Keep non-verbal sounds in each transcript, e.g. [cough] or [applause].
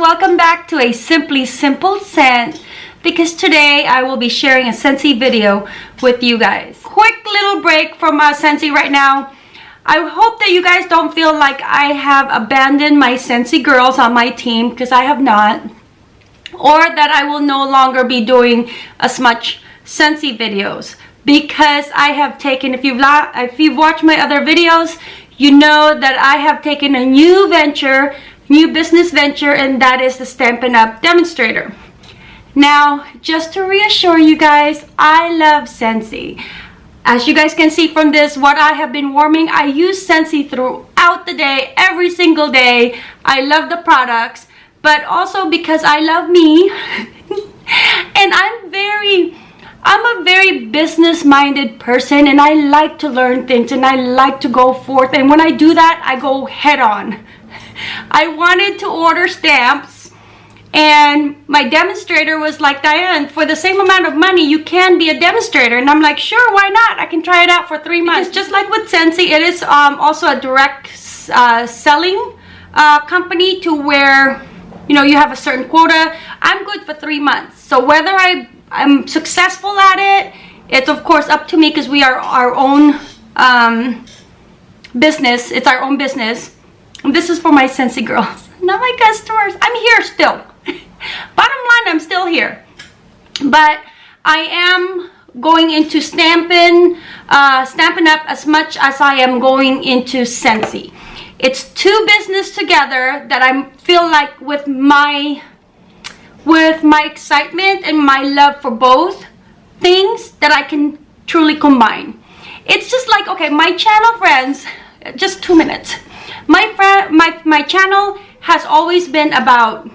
welcome back to a Simply Simple Scent because today I will be sharing a Scentsy video with you guys. Quick little break from uh, Scentsy right now. I hope that you guys don't feel like I have abandoned my Scentsy girls on my team because I have not. Or that I will no longer be doing as much Scentsy videos because I have taken, if you've, if you've watched my other videos, you know that I have taken a new venture new business venture and that is the Stampin' Up! demonstrator. Now, just to reassure you guys, I love Scentsy. As you guys can see from this, what I have been warming, I use Scentsy throughout the day, every single day. I love the products, but also because I love me. [laughs] and I'm very, I'm a very business-minded person and I like to learn things and I like to go forth. And when I do that, I go head on. I wanted to order stamps and my demonstrator was like, Diane, for the same amount of money, you can be a demonstrator. And I'm like, sure, why not? I can try it out for three months. Because just like with Scentsy, it is um, also a direct uh, selling uh, company to where, you know, you have a certain quota. I'm good for three months. So whether I, I'm successful at it, it's of course up to me because we are our own um, business. It's our own business. This is for my Scentsy girls, [laughs] not my customers. I'm here still. [laughs] Bottom line, I'm still here. But I am going into Stampin', uh, Stampin' Up as much as I am going into Scentsy. It's two business together that I feel like with my with my excitement and my love for both things that I can truly combine. It's just like, okay, my channel friends, just two minutes my friend my my channel has always been about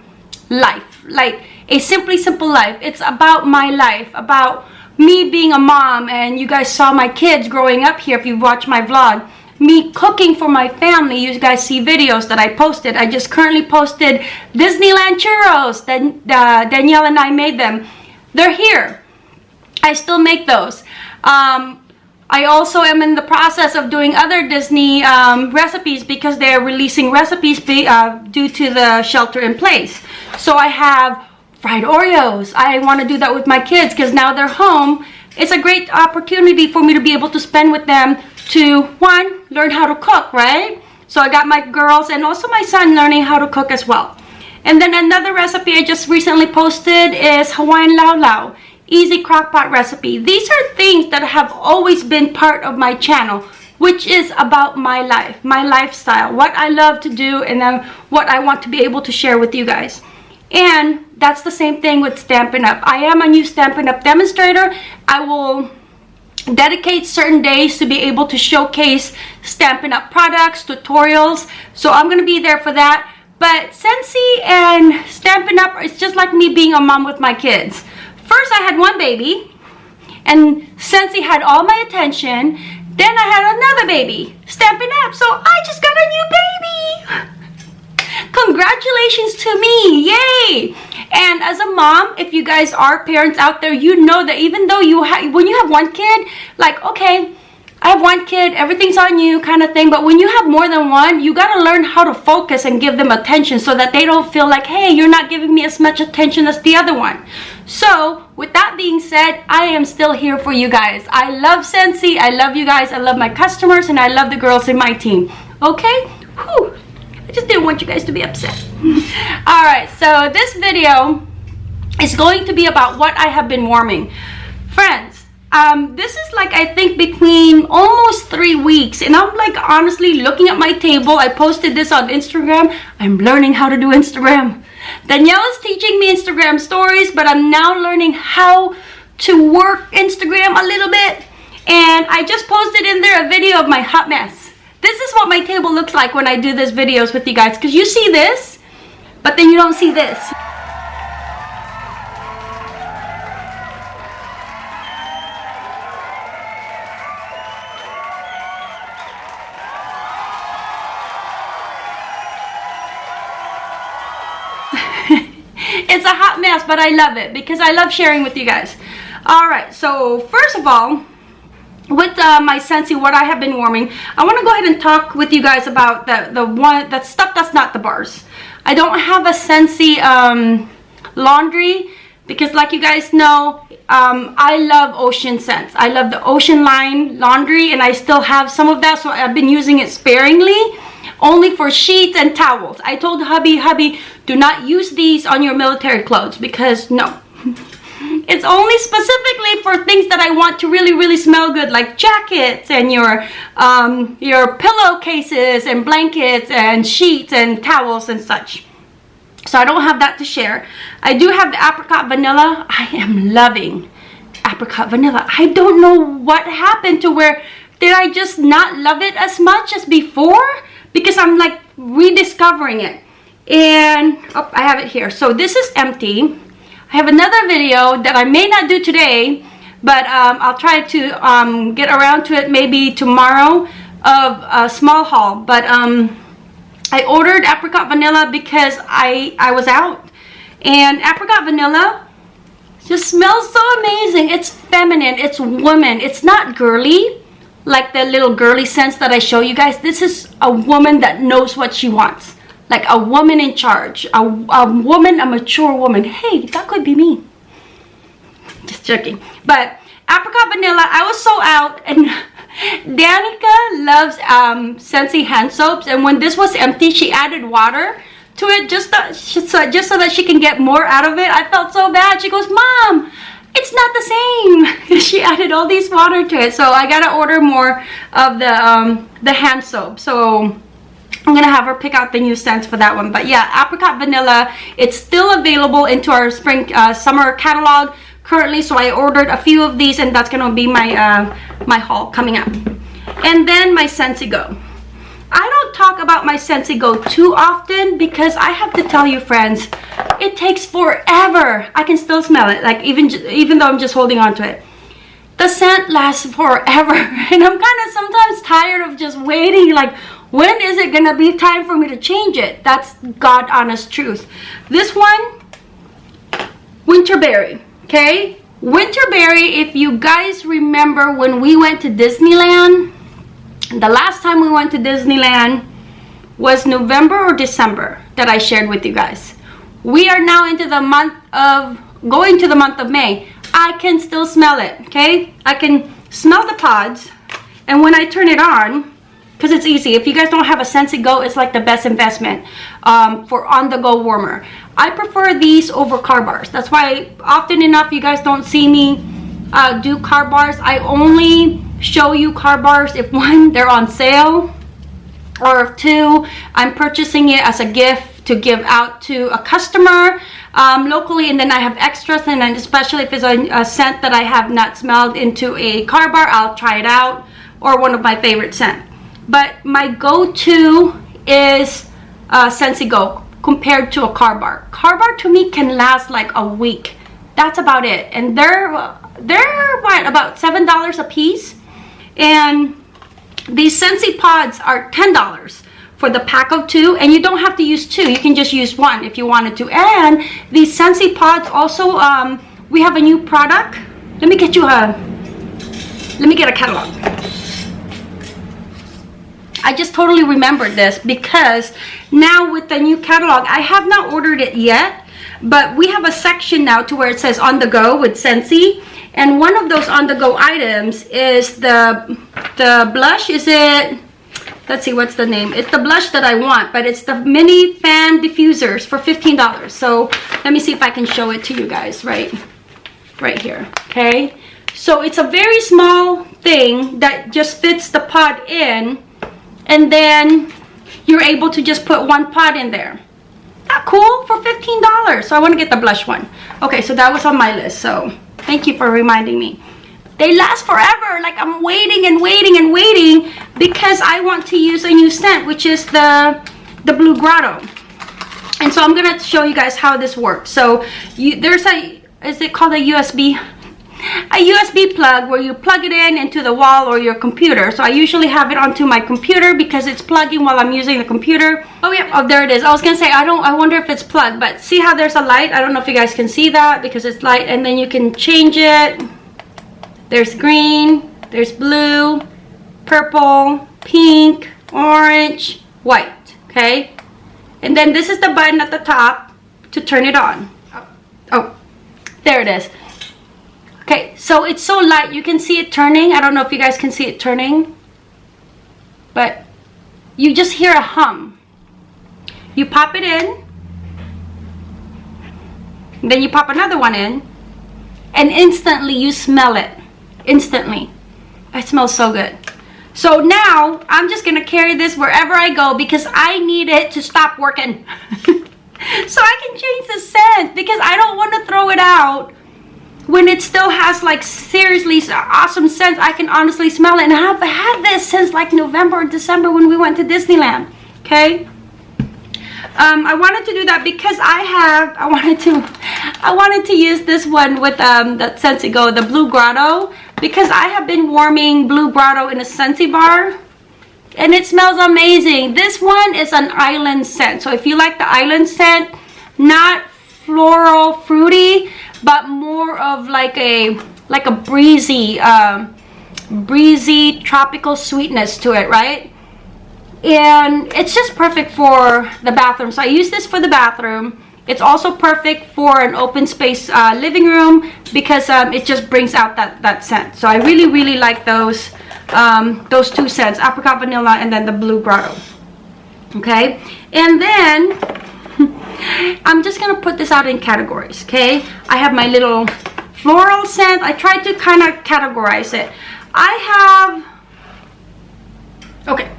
life. Like a simply simple life. It's about my life about me being a mom and you guys saw my kids growing up here. If you watch my vlog me cooking for my family. You guys see videos that i posted. I just currently posted disneyland churros. That uh, danielle and i made them. They're here. I still make those. Um, I also am in the process of doing other Disney um, recipes because they're releasing recipes be, uh, due to the shelter in place. So I have fried Oreos. I want to do that with my kids because now they're home. It's a great opportunity for me to be able to spend with them to, one, learn how to cook, right? So I got my girls and also my son learning how to cook as well. And then another recipe I just recently posted is Hawaiian Lau Lau easy crockpot recipe. These are things that have always been part of my channel which is about my life, my lifestyle, what I love to do and then what I want to be able to share with you guys. And that's the same thing with Stampin' Up. I am a new Stampin' Up demonstrator. I will dedicate certain days to be able to showcase Stampin' Up products, tutorials. So I'm going to be there for that. But Scentsy and Stampin' Up, it's just like me being a mom with my kids. First, I had one baby, and Scentsy had all my attention. Then I had another baby, Stampin' Up, so I just got a new baby. Congratulations to me, yay! And as a mom, if you guys are parents out there, you know that even though you have, when you have one kid, like, okay, I have one kid, everything's on you kind of thing. But when you have more than one, you got to learn how to focus and give them attention so that they don't feel like, hey, you're not giving me as much attention as the other one. So with that being said, I am still here for you guys. I love Scentsy. I love you guys. I love my customers and I love the girls in my team. Okay? Whew. I just didn't want you guys to be upset. [laughs] Alright, so this video is going to be about what I have been warming. Friends, um, this is like I think between almost three weeks and I'm like honestly looking at my table I posted this on Instagram I'm learning how to do Instagram Danielle is teaching me Instagram stories but I'm now learning how to work Instagram a little bit. And I just posted in there a video of my hot mess. This is what my table looks like when I do these videos with you guys because you see this but then you don't see this mess, but I love it because I love sharing with you guys. All right, so first of all, with uh, my Scentsy, what I have been warming, I want to go ahead and talk with you guys about the, the one, that stuff that's not the bars. I don't have a Scentsy um, laundry because like you guys know um, I love ocean scents I love the ocean line laundry and I still have some of that so I've been using it sparingly only for sheets and towels I told hubby hubby do not use these on your military clothes because no [laughs] it's only specifically for things that I want to really really smell good like jackets and your um, your pillowcases and blankets and sheets and towels and such so I don't have that to share. I do have the apricot vanilla. I am loving apricot vanilla. I don't know what happened to where did I just not love it as much as before? Because I'm like rediscovering it. And oh, I have it here. So this is empty. I have another video that I may not do today, but um, I'll try to um, get around to it maybe tomorrow of a small haul. But um, I ordered apricot vanilla because I, I was out. And apricot vanilla just smells so amazing. It's feminine. It's woman. It's not girly like the little girly scents that I show you guys. This is a woman that knows what she wants. Like a woman in charge. A, a woman, a mature woman. Hey, that could be me. Just joking. But apricot vanilla, I was so out and [laughs] Danica loves um, Scentsy hand soaps and when this was empty, she added water to it just, so, just so that she can get more out of it. I felt so bad. She goes, Mom, it's not the same. [laughs] she added all these water to it. So I gotta order more of the, um, the hand soap. So I'm gonna have her pick out the new scents for that one. But yeah, apricot vanilla. It's still available into our spring, uh, summer catalog currently so i ordered a few of these and that's gonna be my uh my haul coming up and then my Scentsy Go talk about my Scentsy Go too often because I have to tell you friends it takes forever. I can still smell it like even even though I'm just holding on to it. The scent lasts forever [laughs] and I'm kind of sometimes tired of just waiting like when is it gonna be time for me to change it? That's god honest truth. This one winterberry okay? Winterberry if you guys remember when we went to disneyland the last time we went to disneyland was november or december that i shared with you guys. We are now into the month of going to the month of may. I can still smell it okay? I can smell the pods and when i turn it on because it's easy. If you guys don't have a Scentsy Go it's like the best investment um, for on-the-go warmer. I prefer these over car bars. That's why often enough you guys don't see me uh, do car bars. I only show you car bars if one they're on sale or if two I'm purchasing it as a gift to give out to a customer um, locally and then I have extras and then especially if it's a, a scent that I have not smelled into a car bar I'll try it out or one of my favorite scent but my go-to is uh, Scentsy Go compared to a car bar. Car bar to me can last like a week. That's about it. And they're, they're what, about $7 a piece? And these Scentsy pods are $10 for the pack of two and you don't have to use two. You can just use one if you wanted to. And these Scentsy pods also um, we have a new product. Let me get you a let me get a catalog. I just totally remembered this because now with the new catalog, I have not ordered it yet, but we have a section now to where it says on the go with Scentsy. And one of those on the go items is the, the blush. Is it, let's see, what's the name? It's the blush that I want, but it's the mini fan diffusers for $15. So let me see if I can show it to you guys right, right here, okay? So it's a very small thing that just fits the pod in and then you're able to just put one pot in there not cool for $15 so I want to get the blush one okay so that was on my list so thank you for reminding me. They last forever. Like I'm waiting and waiting and waiting because I want to use a new scent which is the the blue grotto. And so I'm gonna show you guys how this works. So you there's a is it called a USB a USB plug where you plug it in into the wall or your computer. So I usually have it onto my computer because it's plugging while I'm using the computer. Oh yeah, oh there it is. I was gonna say, I don't, I wonder if it's plugged, but see how there's a light? I don't know if you guys can see that because it's light and then you can change it. There's green, there's blue, purple, pink, orange, white, okay? And then this is the button at the top to turn it on. Oh, oh there it is. Okay, so it's so light. You can see it turning. I don't know if you guys can see it turning. But you just hear a hum. You pop it in. Then you pop another one in. And instantly you smell it. Instantly. It smells so good. So now I'm just going to carry this wherever I go because I need it to stop working. [laughs] so I can change the scent because I don't want to throw it out when it still has like seriously awesome scents. I can honestly smell it and I've had this since like November or December when we went to Disneyland. Okay. Um, I wanted to do that because I have, I wanted to, I wanted to use this one with um, the Scentsy Go, the Blue Grotto, because I have been warming Blue Grotto in a Scentsy bar and it smells amazing. This one is an island scent. So if you like the island scent, not floral fruity, but more of like a like a breezy, um, breezy tropical sweetness to it, right? And it's just perfect for the bathroom. So I use this for the bathroom. It's also perfect for an open space uh, living room because um, it just brings out that, that scent. So I really, really like those um, those two scents, apricot vanilla and then the blue grotto. Okay, and then I'm just gonna put this out in categories. Okay, I have my little floral scent. I tried to kind of categorize it. I have okay.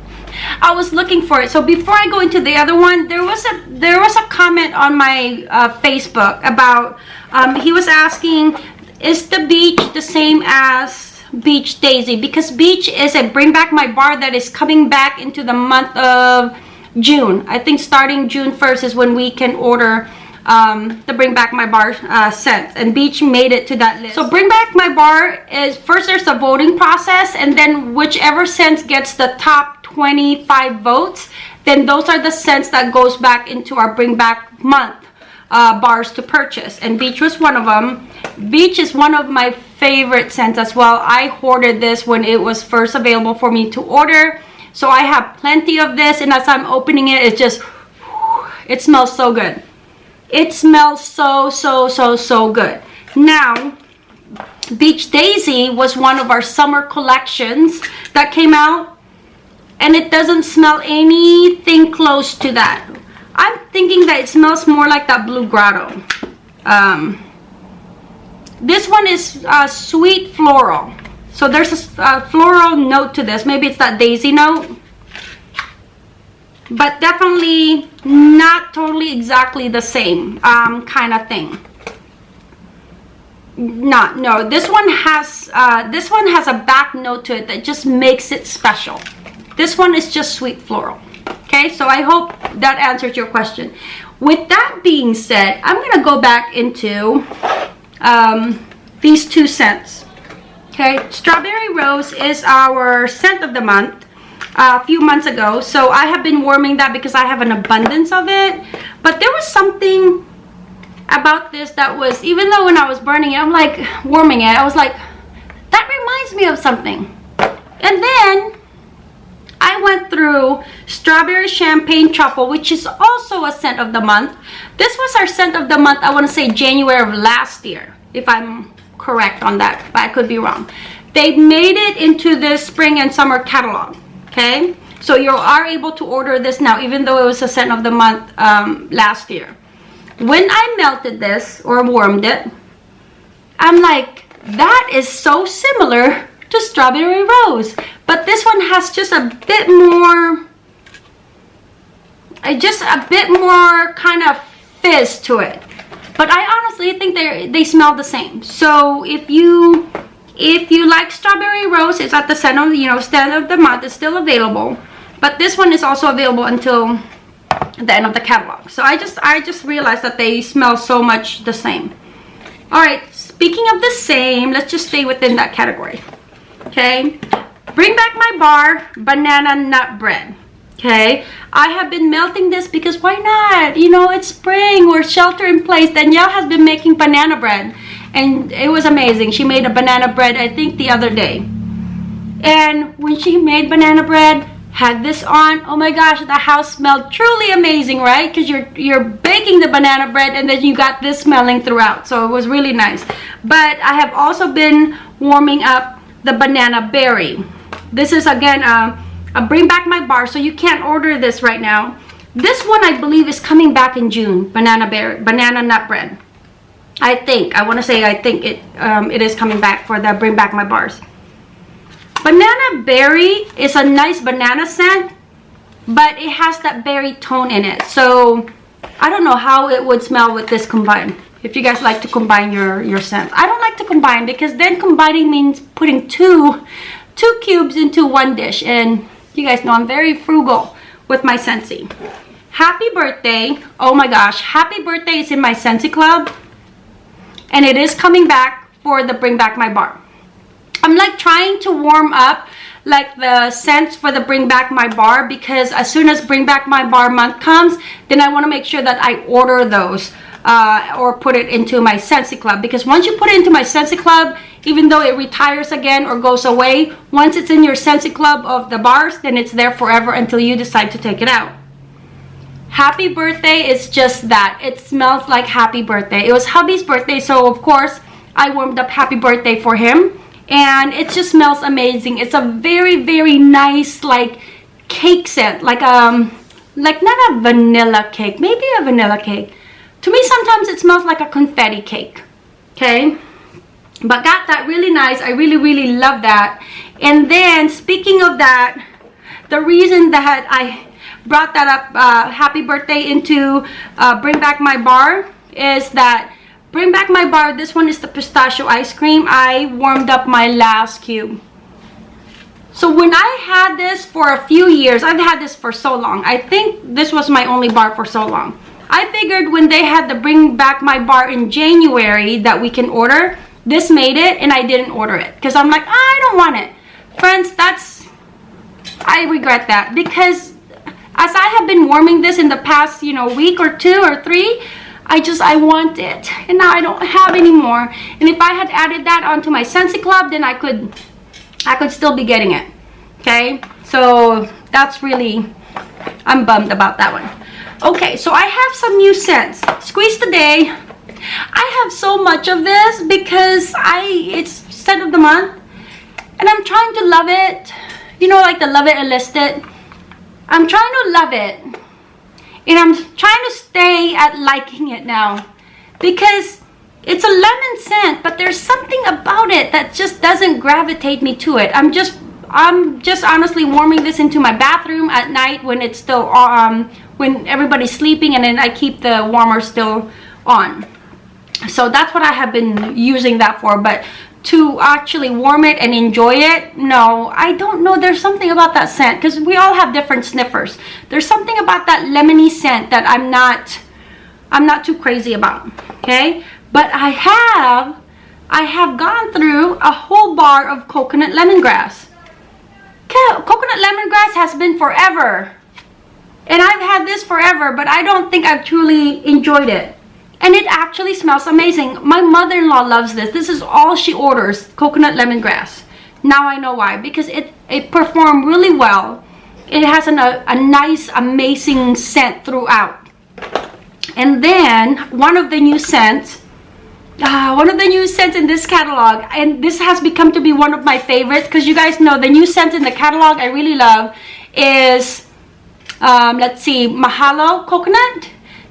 I was looking for it. So before I go into the other one, there was a there was a comment on my uh, Facebook about um, he was asking, is the beach the same as Beach Daisy because Beach is a Bring Back My Bar that is coming back into the month of June. I think starting June 1st is when we can order um, the Bring Back My Bar uh, scent and Beach made it to that list. So Bring Back My Bar is first there's a voting process and then whichever scent gets the top 25 votes then those are the scents that goes back into our Bring Back month uh, bars to purchase and Beach was one of them. Beach is one of my favorite scents as well. I hoarded this when it was first available for me to order. So I have plenty of this and as I'm opening it, it just, it smells so good. It smells so, so, so, so good. Now, Beach Daisy was one of our summer collections that came out and it doesn't smell anything close to that. I'm thinking that it smells more like that Blue Grotto. Um, this one is uh, sweet floral. So there's a, a floral note to this. Maybe it's that daisy note. But definitely not totally exactly the same um, kind of thing. Not, no, this one has, uh, this one has a back note to it that just makes it special. This one is just sweet floral. Okay, so I hope that answers your question. With that being said, I'm going to go back into um, these two scents. Okay, Strawberry Rose is our scent of the month uh, a few months ago. So I have been warming that because I have an abundance of it. But there was something about this that was, even though when I was burning it, I'm like warming it, I was like, that reminds me of something. And then I went through Strawberry Champagne Truffle, which is also a scent of the month. This was our scent of the month, I want to say January of last year, if I'm correct on that, but I could be wrong. They made it into the spring and summer catalog, okay? So you are able to order this now, even though it was a scent of the month um, last year. When I melted this or warmed it, I'm like, that is so similar to Strawberry Rose. But this one has just a bit more, just a bit more kind of fizz to it but I honestly think they they smell the same. So if you if you like strawberry rose it's at the center you know center of the month it's still available. But this one is also available until the end of the catalog. So I just I just realized that they smell so much the same. All right speaking of the same let's just stay within that category. Okay? Bring back my bar banana nut bread okay? I have been melting this because why not? You know it's spring we're shelter in place. Danielle has been making banana bread. And it was amazing. She made a banana bread i think the other day. And when she made banana bread had this on oh my gosh the house smelled truly amazing right? Because you're you're baking the banana bread and then you got this smelling throughout. So it was really nice. But i have also been warming up the banana berry. This is again a, a bring back my bar so you can't order this right now this one i believe is coming back in june banana berry banana nut bread i think i want to say i think it um, it is coming back for the bring back my bars Banana berry is a nice banana scent, but it has that berry tone in it. So I don't know how it would smell with this combined. If you guys like to combine your, your scents. I don't like to combine because then combining means putting two, two cubes into one dish. And you guys know I'm very frugal with my Scentsy. Happy birthday. Oh my gosh. Happy birthday is in my Scentsy Club. And it is coming back for the Bring Back My Bar. I'm like trying to warm up like the scents for the bring back my bar because as soon as bring back my bar month comes then I want to make sure that I order those uh, or put it into my Scentsy Club because once you put it into my Scentsy Club even though it retires again or goes away once it's in your Scentsy Club of the bars then it's there forever until you decide to take it out. Happy birthday is just that. It smells like happy birthday. It was hubby's birthday so of course I warmed up happy birthday for him. And it just smells amazing. It's a very very nice like cake scent like um like not a vanilla cake maybe a vanilla cake. To me sometimes it smells like a confetti cake okay but got that really nice i really really love that and then speaking of that the reason that i brought that up uh, happy birthday into uh, bring back my bar is that Bring back my bar. This one is the pistachio ice cream. I warmed up my last cube. So when I had this for a few years, I've had this for so long. I think this was my only bar for so long. I figured when they had the bring back my bar in January that we can order, this made it and I didn't order it. Because I'm like, I don't want it. Friends, that's, I regret that. Because as I have been warming this in the past, you know, week or two or three, I just, I want it. And now I don't have anymore. And if I had added that onto my Scentsy Club, then I could, I could still be getting it. Okay? So that's really, I'm bummed about that one. Okay, so I have some new scents. Squeeze the Day. I have so much of this because I, it's scent of the month. And I'm trying to love it. You know, like the Love It or List It. I'm trying to love it and I'm trying to stay at liking it now because it's a lemon scent but there's something about it that just doesn't gravitate me to it I'm just I'm just honestly warming this into my bathroom at night when it's still um when everybody's sleeping and then I keep the warmer still on so that's what I have been using that for but to actually warm it and enjoy it no i don't know. There's something about that scent because we all have different sniffers. There's something about that lemony scent that i'm not i'm not too crazy about okay? But i have i have gone through a whole bar of coconut lemongrass. Coconut lemongrass has been forever. And i've had this forever but i don't think i've truly enjoyed it and it actually smells amazing. My mother-in-law loves this. This is all she orders coconut lemongrass. Now i know why because it it performed really well. It has an, a, a nice amazing scent throughout. And then one of the new scents uh, one of the new scents in this catalog and this has become to be one of my favorites because you guys know the new scent in the catalog i really love is um, let's see mahalo coconut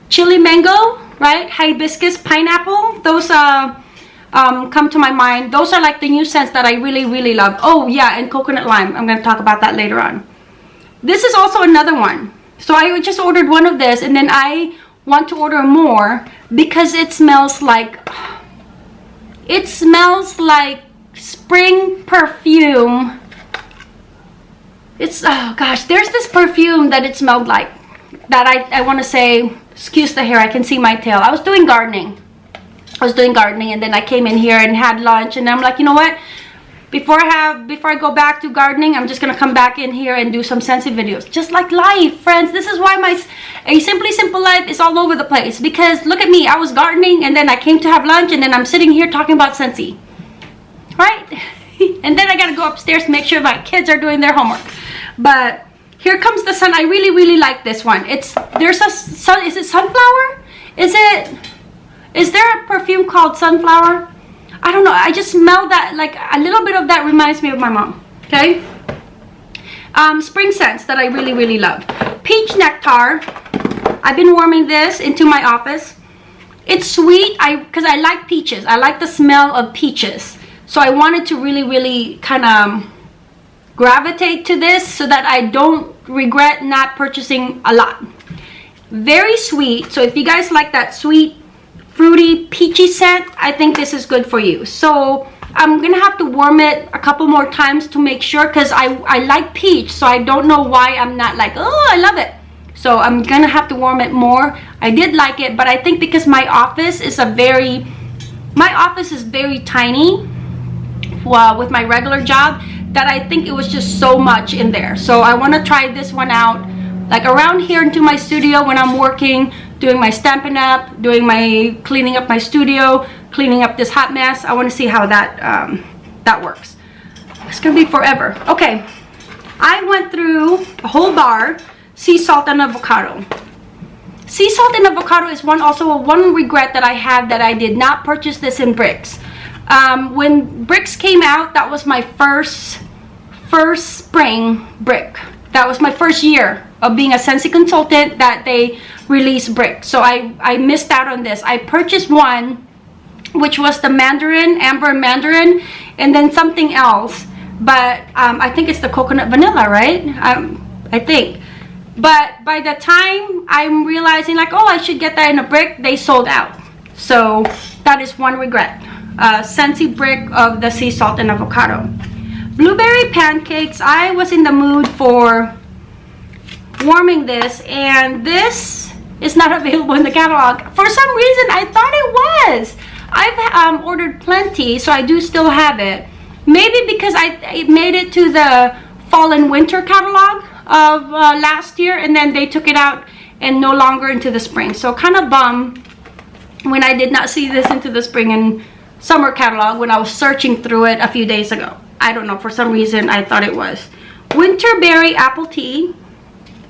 chili mango right? Hibiscus, pineapple, those uh, um, come to my mind. Those are like the new scents that I really, really love. Oh yeah, and coconut lime. I'm going to talk about that later on. This is also another one. So I just ordered one of this and then I want to order more because it smells like, it smells like spring perfume. It's, oh gosh, there's this perfume that it smelled like that I, I want to say excuse the hair i can see my tail. I was doing gardening. I was doing gardening and then i came in here and had lunch and i'm like you know what? Before i have before i go back to gardening i'm just gonna come back in here and do some Scentsy videos. Just like life friends. This is why my a simply simple life is all over the place because look at me. I was gardening and then i came to have lunch and then i'm sitting here talking about Scentsy right? [laughs] And then i gotta go upstairs to make sure my kids are doing their homework. But Here Comes the Sun. I really, really like this one. It's, there's a, sun, is it sunflower? Is it, is there a perfume called sunflower? I don't know. I just smell that, like a little bit of that reminds me of my mom. Okay. Um, spring scents that I really, really love. Peach Nectar. I've been warming this into my office. It's sweet I because I like peaches. I like the smell of peaches. So I wanted to really, really kind of gravitate to this so that I don't regret not purchasing a lot. Very sweet. So if you guys like that sweet fruity peachy scent i think this is good for you. So i'm gonna have to warm it a couple more times to make sure because i i like peach so i don't know why i'm not like oh i love it. So i'm gonna have to warm it more. I did like it but i think because my office is a very my office is very tiny well, with my regular job that I think it was just so much in there. So I want to try this one out like around here into my studio when I'm working, doing my Stampin' Up, doing my cleaning up my studio, cleaning up this hot mess. I want to see how that um, that works. It's gonna be forever. Okay, I went through a whole bar, sea salt and avocado. Sea salt and avocado is one also a one regret that I have that I did not purchase this in bricks. Um, when bricks came out, that was my first first spring brick. That was my first year of being a Scentsy consultant that they released brick. So I, I missed out on this. I purchased one, which was the Mandarin, Amber Mandarin, and then something else. But um, I think it's the coconut vanilla, right? Um, I think. But by the time I'm realizing like, oh, I should get that in a brick, they sold out. So that is one regret. Uh, Scentsy brick of the sea salt and avocado blueberry pancakes i was in the mood for warming this and this is not [laughs] available in the catalog. For some reason i thought it was. I've um, ordered plenty so i do still have it. Maybe because i it made it to the fall and winter catalog of uh, last year and then they took it out and no longer into the spring. So kind of bum when i did not see this into the spring and summer catalog when i was searching through it a few days ago I don't know, for some reason I thought it was. Winterberry Apple Tea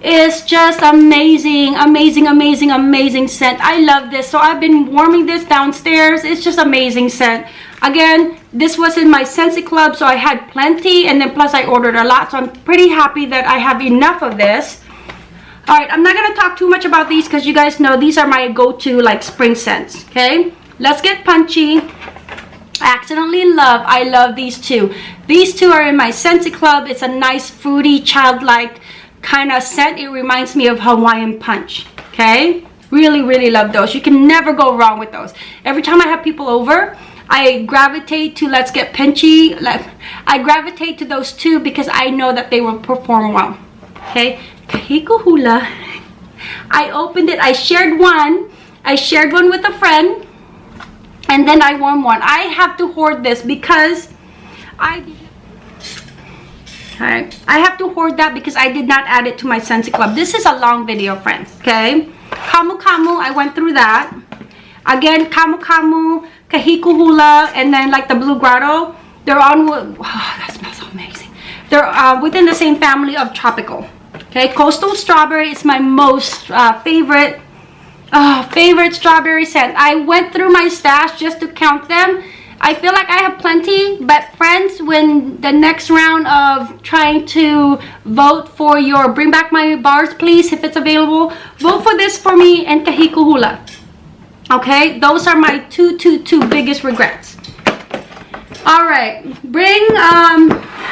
is just amazing, amazing, amazing, amazing scent. I love this. So I've been warming this downstairs. It's just amazing scent. Again, this was in my Scentsy Club, so I had plenty. And then plus I ordered a lot. So I'm pretty happy that I have enough of this. Alright, I'm not going to talk too much about these because you guys know these are my go-to like spring scents. Okay, let's get punchy accidentally in love i love these two. These two are in my scentsy club. It's a nice fruity childlike kind of scent. It reminds me of hawaiian punch okay? Really really love those. You can never go wrong with those. Every time i have people over i gravitate to let's get punchy. I gravitate to those two because i know that they will perform well okay? Kahiko hula i opened it. I shared one. I shared one with a friend and then I warm one. I have to hoard this because I Alright, I have to hoard that because I did not add it to my Scentsy Club. This is a long video, friends, okay? kamu kamu I went through that. Again, kamu kamu Kahiko Hula, and then like the Blue Grotto. They're on, oh, that smells amazing. They're uh, within the same family of Tropical. Okay, Coastal Strawberry is my most uh, favorite Oh, favorite strawberry scent. I went through my stash just to count them. I feel like I have plenty, but friends, when the next round of trying to vote for your Bring Back My Bars, please, if it's available, vote for this for me and Kahiko Hula. Okay, those are my two, two, two biggest regrets. All right, bring, um,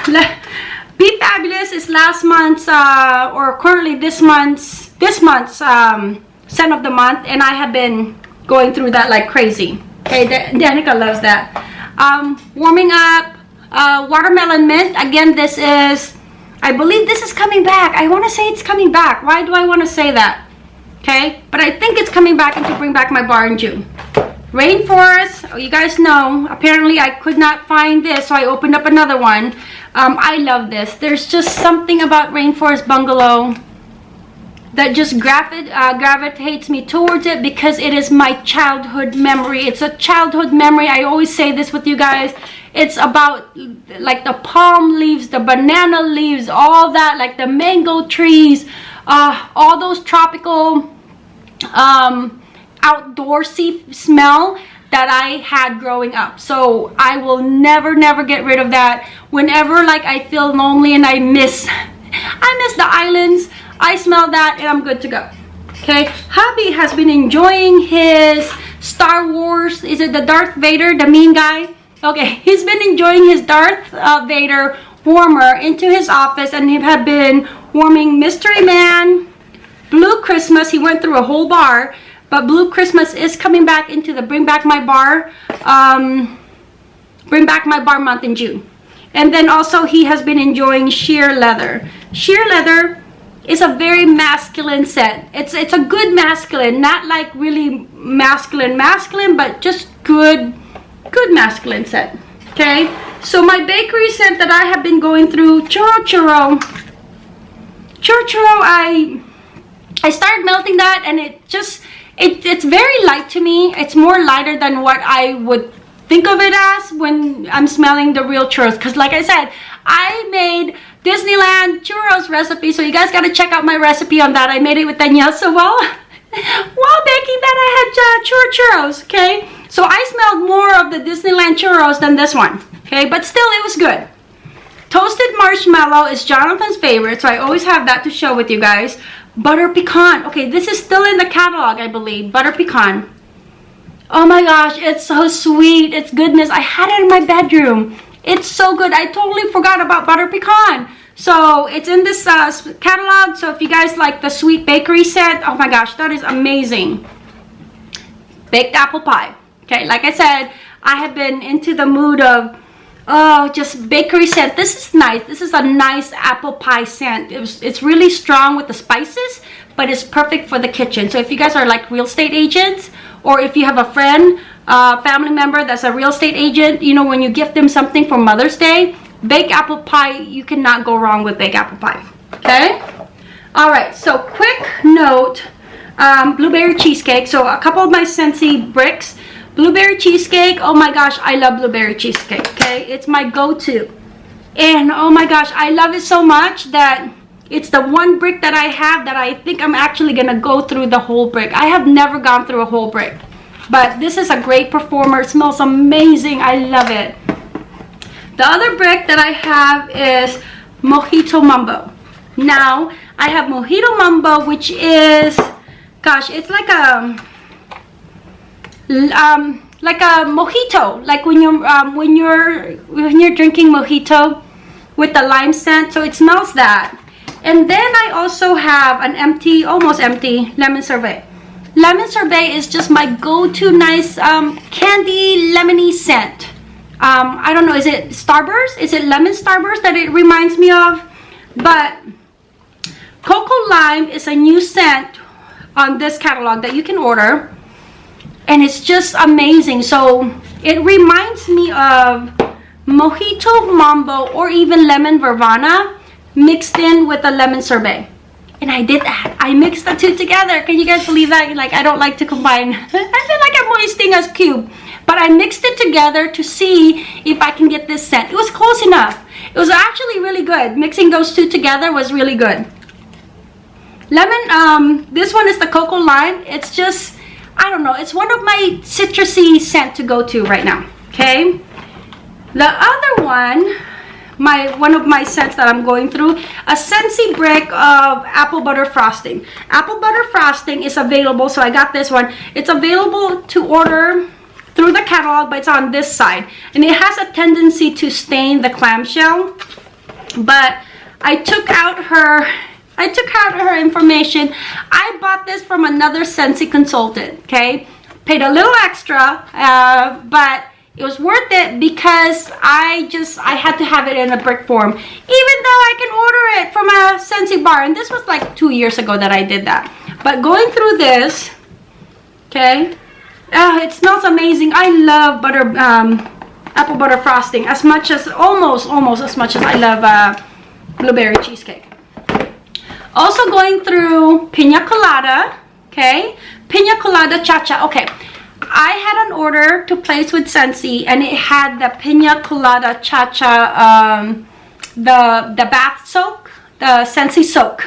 [laughs] Be Fabulous is last month's, uh, or currently this month's, this month's, um, scent of the month and I have been going through that like crazy. Okay, Danica loves that. Um, warming up, uh, watermelon mint. Again, this is, I believe this is coming back. I want to say it's coming back. Why do I want to say that? Okay, but I think it's coming back and to bring back my bar in June. Rainforest, oh, you guys know, apparently I could not find this, so I opened up another one. Um, I love this. There's just something about Rainforest Bungalow that just uh, gravitates me towards it because it is my childhood memory. It's a childhood memory. I always say this with you guys. It's about like the palm leaves, the banana leaves, all that, like the mango trees, uh, all those tropical um, outdoorsy smell that I had growing up. So I will never, never get rid of that. Whenever like I feel lonely and I miss, I miss the islands, I smell that and I'm good to go. Okay, hubby has been enjoying his Star Wars, is it the Darth Vader, the mean guy? Okay, [laughs] he's been enjoying his Darth uh, Vader warmer into his office and he had been warming Mystery Man, Blue Christmas, he went through a whole bar, but Blue Christmas is coming back into the Bring Back My Bar, um, Bring Back My Bar month in June. And then also he has been enjoying sheer leather. Sheer leather is a very masculine set. It's it's a good masculine, not like really masculine masculine, but just good good masculine set. Okay, so my bakery scent that I have been going through, churro churro. Churro churro, I I started melting that and it just it, it's very light to me. It's more lighter than what I would think of it as when I'm smelling the real churros. Because like I said, I made Disneyland churros recipe. So you guys got to check out my recipe on that. I made it with Danielle. So while, [laughs] while baking that, I had uh, churro churros, okay? So I smelled more of the Disneyland churros than this one, okay? But still, it was good. Toasted marshmallow is Jonathan's favorite, so I always have that to show with you guys. Butter pecan. Okay, this is still in the catalog, I believe. Butter pecan. Oh my gosh, it's so sweet. It's goodness. I had it in my bedroom. It's so good. I totally forgot about butter pecan. So it's in this uh, catalog. So if you guys like the sweet bakery set, oh my gosh, that is amazing. Baked apple pie. Okay, like I said, I have been into the mood of oh just bakery scent this is nice this is a nice apple pie scent it was, it's really strong with the spices but it's perfect for the kitchen so if you guys are like real estate agents or if you have a friend uh, family member that's a real estate agent, you know, when you gift them something for Mother's Day, baked apple pie, you cannot go wrong with baked apple pie, okay? All right, so quick note, um, blueberry cheesecake. So a couple of my Scentsy bricks. Blueberry cheesecake, oh my gosh, I love blueberry cheesecake, okay? It's my go-to. And oh my gosh, I love it so much that it's the one brick that I have that I think I'm actually gonna go through the whole brick. I have never gone through a whole brick. But this is a great performer. It smells amazing. I love it. The other brick that I have is Mojito Mambo. Now, I have Mojito Mambo, which is, gosh, it's like a, um, like a mojito. Like when you're, um, when you're, when you're drinking mojito with the lime scent. So it smells that. And then I also have an empty, almost empty lemon sorbet. Lemon sorbet is just my go-to nice um, candy lemony scent. Um, I don't know, is it Starburst? Is it lemon Starburst that it reminds me of? But Cocoa Lime is a new scent on this catalog that you can order. And it's just amazing. So it reminds me of Mojito Mambo or even Lemon Verbena mixed in with a lemon sorbet and I did that. I mixed the two together. Can you guys believe that? Like, I don't like to combine. [laughs] I feel like I'm wasting a cube. But I mixed it together to see if I can get this scent. It was close enough. It was actually really good. Mixing those two together was really good. Lemon, um, this one is the Cocoa Lime. It's just, I don't know. It's one of my citrusy scent to go to right now. Okay. The other one my one of my scents that I'm going through a Scentsy brick of apple butter frosting. Apple butter frosting is available so I got this one. It's available to order through the catalog but it's on this side. And it has a tendency to stain the clamshell but I took out her I took out her information. I bought this from another Scentsy consultant okay? Paid a little extra uh, but it was worth it because I just I had to have it in a brick form even though I can order it from a Scentsy bar and this was like two years ago that I did that but going through this okay uh, it smells amazing I love butter um, apple butter frosting as much as almost almost as much as I love uh, blueberry cheesecake Also going through Pina Colada, okay? Pina Colada Cha-Cha, okay. I had an order to place with Scentsy and it had the Pina Colada Cha-Cha, um, the, the bath soak, the Scentsy soak.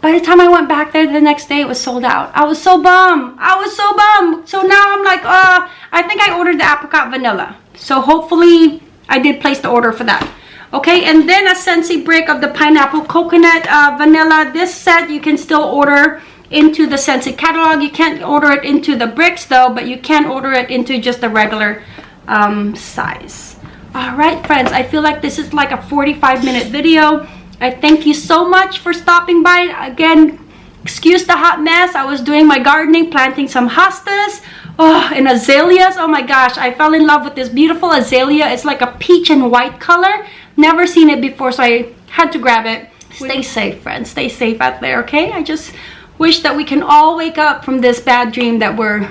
By the time I went back there the next day, it was sold out. I was so bummed. I was so bummed. So now I'm like, uh, I think I ordered the apricot vanilla. So hopefully I did place the order for that. Okay, and then a Scentsy brick of the pineapple coconut uh, vanilla. This set you can still order into the Scentsy catalog. You can't order it into the bricks though, but you can order it into just the regular um, size. All right, friends, I feel like this is like a 45 minute video. I thank you so much for stopping by. Again, excuse the hot mess. I was doing my gardening, planting some hostas oh, and azaleas. Oh my gosh, I fell in love with this beautiful azalea. It's like a peach and white color. Never seen it before, so I had to grab it. Stay safe, friends. Stay safe out there, okay? I just wish that we can all wake up from this bad dream that we're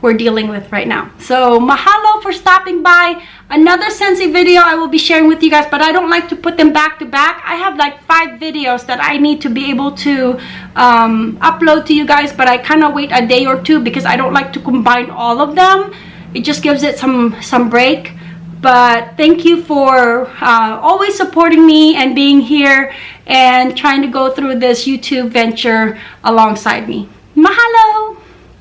we're dealing with right now. So mahalo for stopping by. Another Scentsy video I will be sharing with you guys, but I don't like to put them back to back. I have like five videos that I need to be able to um, upload to you guys, but I kind of wait a day or two because I don't like to combine all of them. It just gives it some, some break but thank you for uh, always supporting me and being here and trying to go through this YouTube venture alongside me. Mahalo!